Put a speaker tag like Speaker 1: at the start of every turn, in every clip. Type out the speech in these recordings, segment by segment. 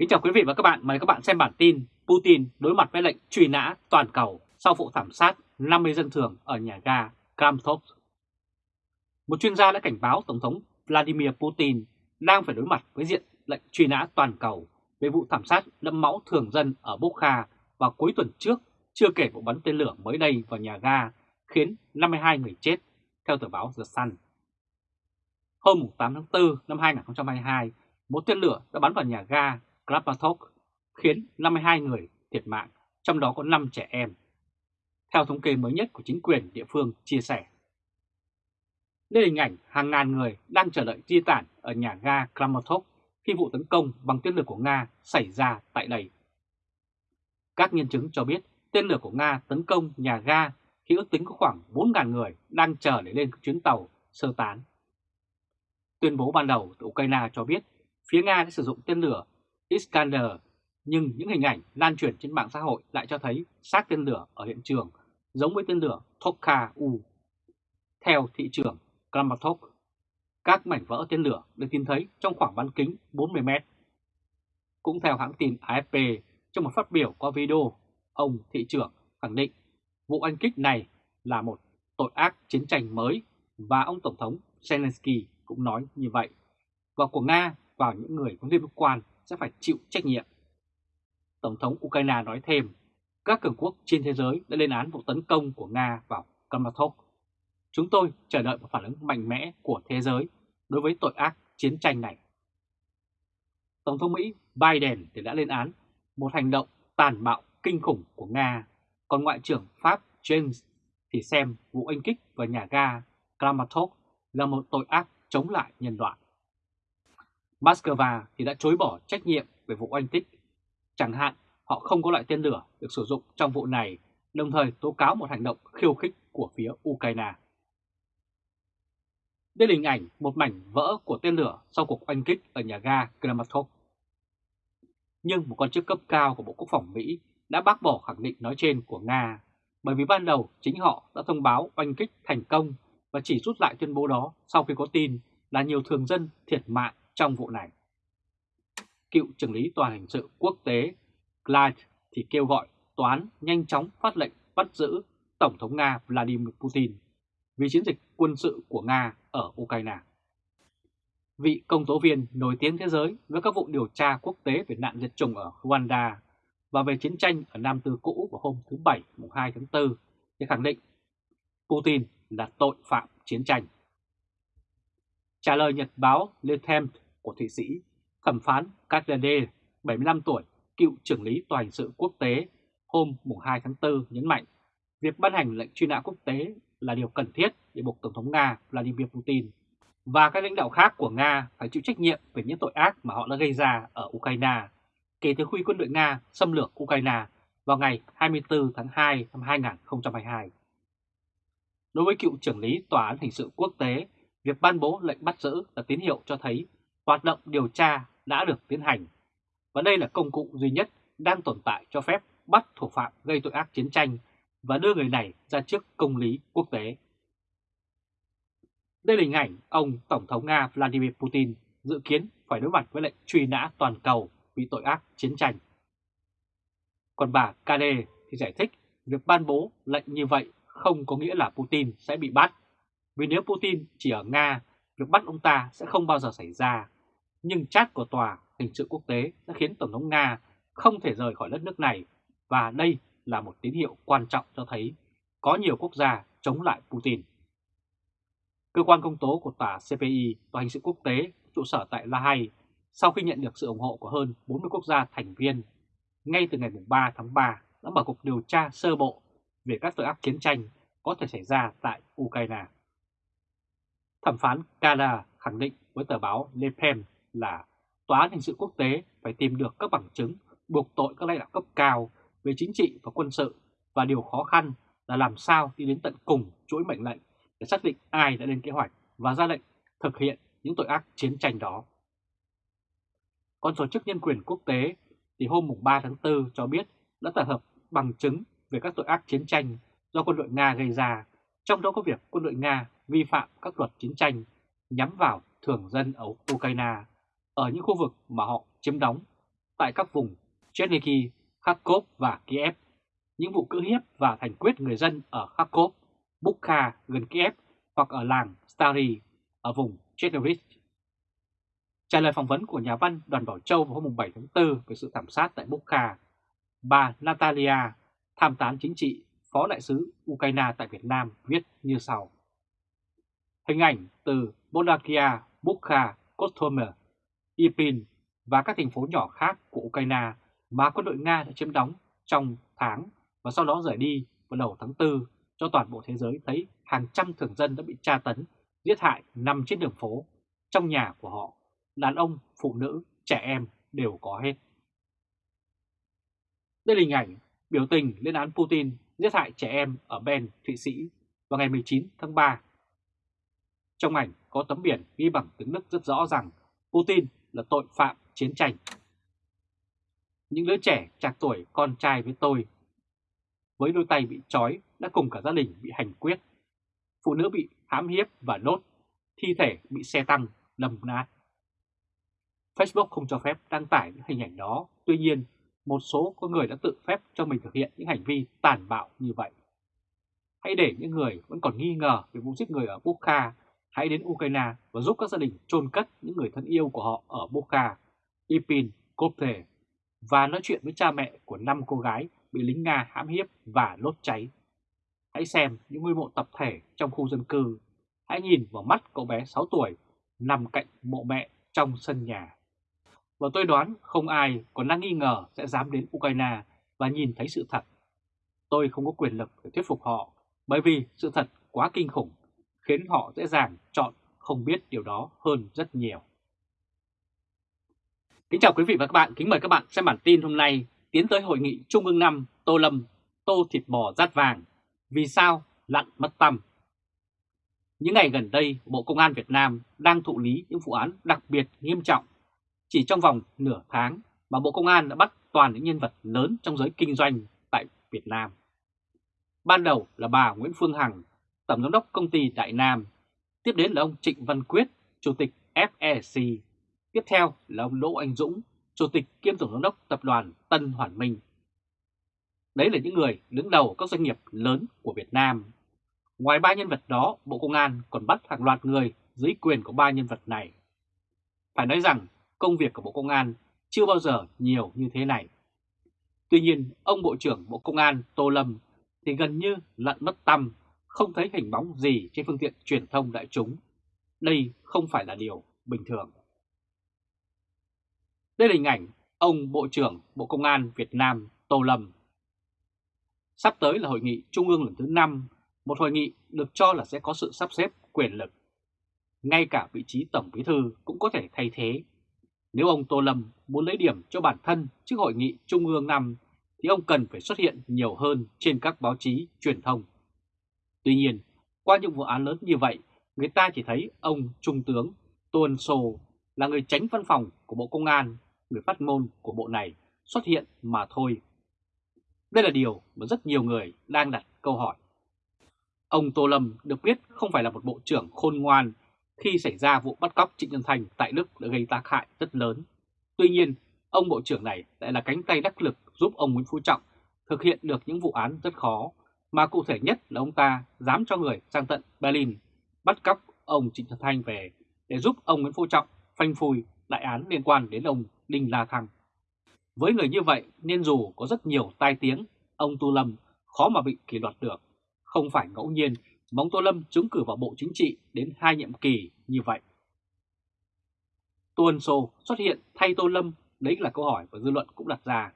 Speaker 1: Kính chào quý vị và các bạn, mời các bạn xem bản tin Putin đối mặt với lệnh truy nã toàn cầu sau vụ thảm sát 50 dân thường ở nhà ga Kramatorsk. Một chuyên gia đã cảnh báo Tổng thống Vladimir Putin đang phải đối mặt với diện lệnh truy nã toàn cầu về vụ thảm sát đẫm máu thường dân ở Bokha vào cuối tuần trước, chưa kể vụ bắn tên lửa mới đây vào nhà ga khiến 52 người chết, theo tờ báo The Sun. Hôm 8 tháng 4 năm 2022, một tên lửa đã bắn vào nhà ga Kramatorsk khiến 52 người thiệt mạng, trong đó có 5 trẻ em. Theo thống kê mới nhất của chính quyền địa phương chia sẻ. Đây là hình ảnh hàng ngàn người đang chờ đợi di tản ở nhà ga Kramatorsk khi vụ tấn công bằng tên lửa của Nga xảy ra tại đây. Các nhân chứng cho biết tên lửa của Nga tấn công nhà ga khi ước tính có khoảng 4.000 người đang chờ để lên chuyến tàu sơ tán. Tuyên bố ban đầu từ Ukraine cho biết phía Nga đã sử dụng tên lửa Iskander, nhưng những hình ảnh lan truyền trên mạng xã hội lại cho thấy xác tên lửa ở hiện trường giống với tên lửa Tokka-U. Theo thị trưởng Kramatok, các mảnh vỡ tên lửa được tìm thấy trong khoảng bán kính 40 mét. Cũng theo hãng tin AFP, trong một phát biểu qua video, ông thị trưởng khẳng định vụ anh kích này là một tội ác chiến tranh mới và ông Tổng thống Zelensky cũng nói như vậy. Và của Nga vào những người có liên quan sẽ phải chịu trách nhiệm. Tổng thống Ukraine nói thêm, các cường quốc trên thế giới đã lên án vụ tấn công của Nga vào Kramatorsk. Chúng tôi chờ đợi một phản ứng mạnh mẽ của thế giới đối với tội ác chiến tranh này. Tổng thống Mỹ Biden thì đã lên án một hành động tàn bạo kinh khủng của Nga, còn Ngoại trưởng Pháp James thì xem vụ anh kích vào nhà ga Kramatorsk là một tội ác chống lại nhân loại. Moscow thì đã chối bỏ trách nhiệm về vụ oanh kích. Chẳng hạn họ không có loại tên lửa được sử dụng trong vụ này, đồng thời tố cáo một hành động khiêu khích của phía Ukraine. Đây là hình ảnh một mảnh vỡ của tên lửa sau cuộc oanh kích ở nhà ga Kramatorsk. Nhưng một quan chức cấp cao của Bộ Quốc phòng Mỹ đã bác bỏ khẳng định nói trên của Nga, bởi vì ban đầu chính họ đã thông báo oanh kích thành công và chỉ rút lại tuyên bố đó sau khi có tin là nhiều thường dân thiệt mạng trong vụ này. Cựu trưởng lý tòa hình sự quốc tế Clyde thì kêu gọi toán nhanh chóng phát lệnh bắt giữ Tổng thống Nga Vladimir Putin vì chiến dịch quân sự của Nga ở Ukraine. Vị công tố viên nổi tiếng thế giới với các vụ điều tra quốc tế về nạn diệt chủng ở Rwanda và về chiến tranh ở Nam Tư cũ vào hôm thứ Bảy, mùng 2 tháng 4 thì khẳng định Putin là tội phạm chiến tranh. Trả lời nhật báo Le Temps của Thụy Sĩ, thẩm phán Katlede, 75 tuổi, cựu trưởng lý tòa hình sự quốc tế, hôm 2 tháng 4 nhấn mạnh việc ban hành lệnh truy nã quốc tế là điều cần thiết để buộc Tổng thống Nga Vladimir Putin và các lãnh đạo khác của Nga phải chịu trách nhiệm về những tội ác mà họ đã gây ra ở Ukraine kể từ khi quân đội Nga xâm lược Ukraine vào ngày 24 tháng 2 năm 2022. Đối với cựu trưởng lý Tòa án Hình sự Quốc tế, việc ban bố lệnh bắt giữ là tín hiệu cho thấy hoạt động điều tra đã được tiến hành, và đây là công cụ duy nhất đang tồn tại cho phép bắt thủ phạm gây tội ác chiến tranh và đưa người này ra trước công lý quốc tế. Đây là hình ảnh ông Tổng thống Nga Vladimir Putin dự kiến phải đối mặt với lệnh truy nã toàn cầu vì tội ác chiến tranh. Còn bà Kade thì giải thích việc ban bố lệnh như vậy không có nghĩa là Putin sẽ bị bắt. Vì nếu Putin chỉ ở Nga, việc bắt ông ta sẽ không bao giờ xảy ra. Nhưng chat của tòa hình sự quốc tế đã khiến Tổng thống Nga không thể rời khỏi đất nước này và đây là một tín hiệu quan trọng cho thấy có nhiều quốc gia chống lại Putin. Cơ quan công tố của tòa CPI, tòa hình sự quốc tế, trụ sở tại La Hay, sau khi nhận được sự ủng hộ của hơn 40 quốc gia thành viên, ngay từ ngày 3 tháng 3 đã mở cuộc điều tra sơ bộ về các tội ác chiến tranh có thể xảy ra tại Ukraine. Thẩm phán Kala khẳng định với tờ báo Le Pen là Tòa án hình sự quốc tế phải tìm được các bằng chứng buộc tội các lãnh đạo cấp cao về chính trị và quân sự và điều khó khăn là làm sao đi đến tận cùng chuỗi mệnh lệnh để xác định ai đã lên kế hoạch và ra lệnh thực hiện những tội ác chiến tranh đó. Còn tổ chức nhân quyền quốc tế thì hôm 3 tháng 4 cho biết đã tập hợp bằng chứng về các tội ác chiến tranh do quân đội Nga gây ra, trong đó có việc quân đội Nga vi phạm các luật chiến tranh nhắm vào thường dân ở Ukraine ở những khu vực mà họ chiếm đóng tại các vùng Chernihiv, Kharkov và Kiev, những vụ cưỡng hiếp và thành quyết người dân ở Kharkov, Bukha gần Kiev hoặc ở làng Stary ở vùng Chernovich. Trả lời phỏng vấn của nhà văn Đoàn Bảo Châu vào hôm 7 tháng 4 về sự thảm sát tại Bukha, bà Natalia, tham tán chính trị, phó đại sứ Ukraine tại Việt Nam viết như sau. Hình ảnh từ Bodakia, Bukha, Kostomer, Irpin và các thành phố nhỏ khác của Ukraine mà quân đội Nga đã chiếm đóng trong tháng và sau đó rời đi vào đầu tháng 4 cho toàn bộ thế giới thấy hàng trăm thường dân đã bị tra tấn, giết hại nằm trên đường phố, trong nhà của họ, đàn ông, phụ nữ, trẻ em đều có hết. Đây là hình ảnh biểu tình lên án Putin giết hại trẻ em ở Ben, Thụy Sĩ vào ngày 19 tháng 3. Trong ảnh có tấm biển ghi bằng tiếng Đức rất rõ rằng Putin là tội phạm chiến tranh. Những đứa trẻ trạc tuổi con trai với tôi, với đôi tay bị trói đã cùng cả gia đình bị hành quyết. Phụ nữ bị hãm hiếp và đốt, thi thể bị xe tăng đâm nát. Facebook không cho phép đăng tải những hình ảnh đó, tuy nhiên một số có người đã tự phép cho mình thực hiện những hành vi tàn bạo như vậy. Hãy để những người vẫn còn nghi ngờ về vụ giết người ở Bukha hãy đến Ukraine và giúp các gia đình chôn cất những người thân yêu của họ ở Bukha, Ipin, Kopte và nói chuyện với cha mẹ của năm cô gái bị lính Nga hãm hiếp và đốt cháy. Hãy xem những ngôi mộ tập thể trong khu dân cư. Hãy nhìn vào mắt cậu bé 6 tuổi nằm cạnh mộ mẹ trong sân nhà. Và tôi đoán không ai còn đang nghi ngờ sẽ dám đến Ukraine và nhìn thấy sự thật. Tôi không có quyền lực để thuyết phục họ bởi vì sự thật quá kinh khủng khiến họ dễ dàng chọn không biết điều đó hơn rất nhiều. Kính chào quý vị và các bạn, kính mời các bạn xem bản tin hôm nay tiến tới hội nghị Trung ương 5 Tô Lâm, Tô Thịt Bò Rát Vàng, vì sao lặn mất tâm. Những ngày gần đây, Bộ Công an Việt Nam đang thụ lý những vụ án đặc biệt nghiêm trọng. Chỉ trong vòng nửa tháng mà Bộ Công an đã bắt toàn những nhân vật lớn trong giới kinh doanh tại Việt Nam. Ban đầu là bà Nguyễn Phương Hằng, Tổng Giám đốc Công ty Đại Nam. Tiếp đến là ông Trịnh Văn Quyết, Chủ tịch FEC. Tiếp theo là ông Đỗ Anh Dũng, Chủ tịch kiêm Tổng Giám đốc Tập đoàn Tân Hoàn Minh. Đấy là những người đứng đầu các doanh nghiệp lớn của Việt Nam. Ngoài ba nhân vật đó, Bộ Công an còn bắt hàng loạt người dưới quyền của ba nhân vật này. Phải nói rằng công việc của Bộ Công an chưa bao giờ nhiều như thế này. Tuy nhiên, ông Bộ trưởng Bộ Công an Tô Lâm thì gần như lận mất tâm không thấy hình bóng gì trên phương tiện truyền thông đại chúng. Đây không phải là điều bình thường. Đây là hình ảnh ông Bộ trưởng Bộ Công an Việt Nam Tô Lâm. Sắp tới là hội nghị Trung ương lần thứ 5, một hội nghị được cho là sẽ có sự sắp xếp quyền lực. Ngay cả vị trí Tổng Bí Thư cũng có thể thay thế. Nếu ông Tô Lâm muốn lấy điểm cho bản thân trước hội nghị Trung ương 5 thì ông cần phải xuất hiện nhiều hơn trên các báo chí truyền thông. Tuy nhiên, qua những vụ án lớn như vậy, người ta chỉ thấy ông Trung tướng Tuân Sô là người tránh văn phòng của Bộ Công an, người phát ngôn của bộ này xuất hiện mà thôi. Đây là điều mà rất nhiều người đang đặt câu hỏi. Ông Tô Lâm được biết không phải là một bộ trưởng khôn ngoan khi xảy ra vụ bắt cóc Trịnh Nhân Thành tại Đức đã gây tác hại rất lớn. Tuy nhiên, ông bộ trưởng này lại là cánh tay đắc lực giúp ông Nguyễn Phú Trọng thực hiện được những vụ án rất khó mà cụ thể nhất là ông ta dám cho người sang tận Berlin bắt cóc ông Trịnh Thật Thanh về để giúp ông Nguyễn Phú Trọng phanh phui đại án liên quan đến ông Đinh La Thăng. Với người như vậy nên dù có rất nhiều tai tiếng, ông Tô Lâm khó mà bị kỷ luật được. Không phải ngẫu nhiên mà ông Tô Lâm trúng cử vào Bộ Chính trị đến hai nhiệm kỳ như vậy. Tô Ân Sô xuất hiện thay Tô Lâm, đấy là câu hỏi và dư luận cũng đặt ra.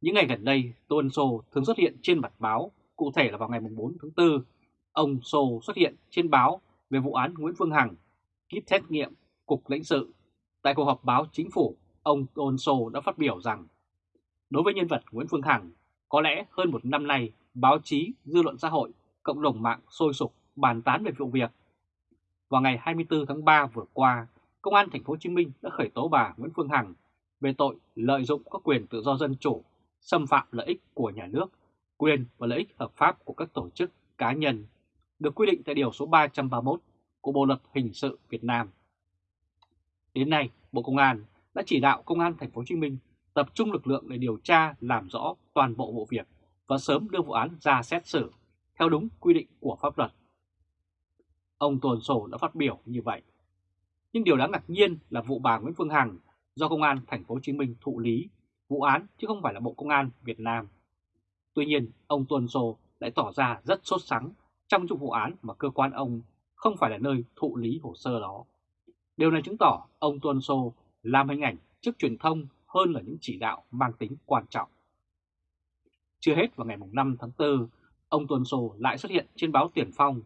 Speaker 1: Những ngày gần đây, Tô Ân Sô thường xuất hiện trên mặt báo Cụ thể là vào ngày 4 tháng 4, ông Sô xuất hiện trên báo về vụ án Nguyễn Phương Hằng, kíp xét nghiệm Cục lãnh sự. Tại cuộc họp báo chính phủ, ông Tôn Sô đã phát biểu rằng đối với nhân vật Nguyễn Phương Hằng, có lẽ hơn một năm nay báo chí, dư luận xã hội, cộng đồng mạng sôi sục bàn tán về vụ việc. Vào ngày 24 tháng 3 vừa qua, Công an Thành phố Hồ Chí Minh đã khởi tố bà Nguyễn Phương Hằng về tội lợi dụng các quyền tự do dân chủ, xâm phạm lợi ích của nhà nước quyền và lợi ích hợp pháp của các tổ chức cá nhân được quy định tại Điều số 331 của Bộ Luật Hình sự Việt Nam. Đến nay, Bộ Công an đã chỉ đạo Công an Thành phố Hồ Chí Minh tập trung lực lượng để điều tra làm rõ toàn bộ vụ việc và sớm đưa vụ án ra xét xử theo đúng quy định của pháp luật. Ông Tuần Sổ đã phát biểu như vậy. Nhưng điều đáng ngạc nhiên là vụ bà Nguyễn Phương Hằng do Công an Thành phố Hồ Chí Minh thụ lý vụ án chứ không phải là Bộ Công an Việt Nam. Tuy nhiên, ông Tuần sô lại tỏ ra rất sốt sắng trong vụ án mà cơ quan ông không phải là nơi thụ lý hồ sơ đó. Điều này chứng tỏ ông Tuần Sô làm hình ảnh trước truyền thông hơn là những chỉ đạo mang tính quan trọng. Chưa hết vào ngày 5 tháng 4, ông Tuần Sô lại xuất hiện trên báo Tiền Phong.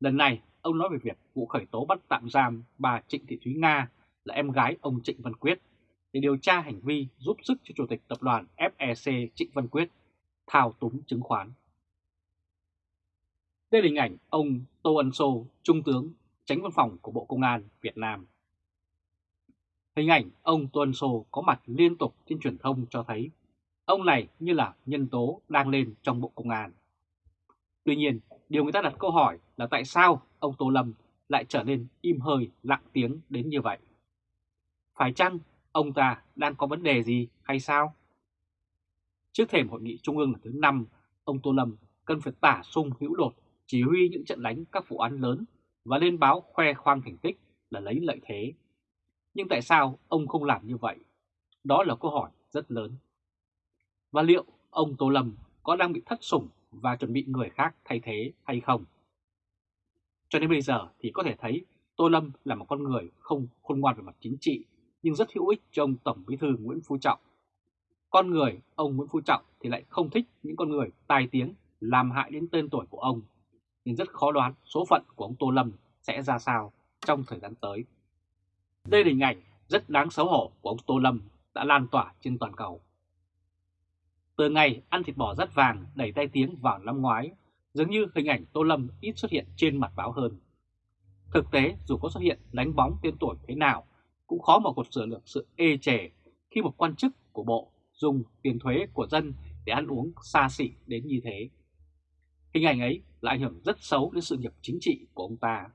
Speaker 1: Lần này, ông nói về việc vụ khởi tố bắt tạm giam bà Trịnh Thị Thúy Nga là em gái ông Trịnh Văn Quyết để điều tra hành vi giúp sức cho Chủ tịch Tập đoàn FEC Trịnh Văn Quyết thao túng chứng khoán. Đây là hình ảnh ông Tô Ân Sô, Trung tướng, tránh văn phòng của Bộ Công an Việt Nam. Hình ảnh ông Tô Ân Sô có mặt liên tục trên truyền thông cho thấy ông này như là nhân tố đang lên trong Bộ Công an. Tuy nhiên, điều người ta đặt câu hỏi là tại sao ông Tô Lâm lại trở nên im hơi lặng tiếng đến như vậy? Phải chăng ông ta đang có vấn đề gì hay sao? Trước thềm hội nghị trung ương lần thứ 5, ông Tô Lâm cần phải tả sung hữu đột chỉ huy những trận đánh các vụ án lớn và lên báo khoe khoang thành tích là lấy lợi thế. Nhưng tại sao ông không làm như vậy? Đó là câu hỏi rất lớn. Và liệu ông Tô Lâm có đang bị thất sủng và chuẩn bị người khác thay thế hay không? Cho đến bây giờ thì có thể thấy Tô Lâm là một con người không khôn ngoan về mặt chính trị nhưng rất hữu ích cho ông Tổng Bí thư Nguyễn Phú Trọng. Con người ông Nguyễn Phú Trọng thì lại không thích những con người tài tiếng làm hại đến tên tuổi của ông nên rất khó đoán số phận của ông Tô Lâm sẽ ra sao trong thời gian tới. Đây là hình ảnh rất đáng xấu hổ của ông Tô Lâm đã lan tỏa trên toàn cầu. Từ ngày ăn thịt bò rất vàng đẩy tay tiếng vào năm ngoái, dường như hình ảnh Tô Lâm ít xuất hiện trên mặt báo hơn. Thực tế, dù có xuất hiện đánh bóng tên tuổi thế nào, cũng khó mà cột sửa được sự ê chề khi một quan chức của bộ dùng tiền thuế của dân để ăn uống xa xỉ đến như thế. Hình ảnh ấy là ảnh hưởng rất xấu đến sự nghiệp chính trị của ông ta.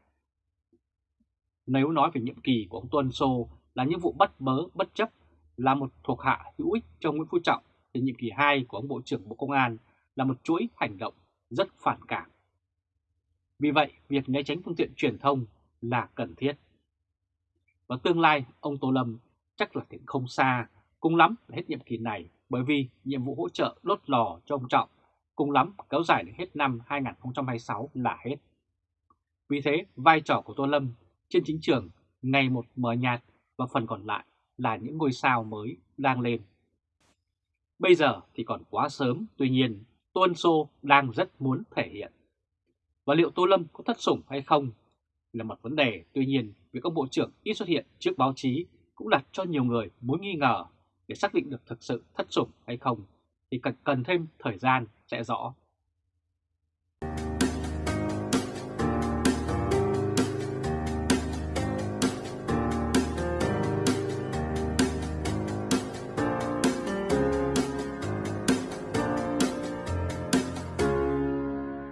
Speaker 1: Nếu nói về nhiệm kỳ của ông Tuân Sô là những vụ bắt bớ bất chấp là một thuộc hạ hữu ích trong Nguyễn Phú Trọng thì nhiệm kỳ 2 của ông Bộ trưởng Bộ Công an là một chuỗi hành động rất phản cảm. Vì vậy, việc né tránh phương tiện truyền thông là cần thiết. Và tương lai, ông Tô Lâm chắc là thiện không xa, cùng lắm là hết nhiệm kỳ này bởi vì nhiệm vụ hỗ trợ đốt lò cho ông Trọng cùng lắm kéo dài đến hết năm 2026 là hết. Vì thế, vai trò của Tô Lâm trên chính trường ngày một mờ nhạt và phần còn lại là những ngôi sao mới đang lên. Bây giờ thì còn quá sớm, tuy nhiên Tô Ân Sô đang rất muốn thể hiện. Và liệu Tô Lâm có thất sủng hay không là một vấn đề, tuy nhiên việc ông Bộ trưởng ít xuất hiện trước báo chí cũng đặt cho nhiều người mối nghi ngờ để xác định được thực sự thất sủng hay không thì cần, cần thêm thời gian sẽ rõ.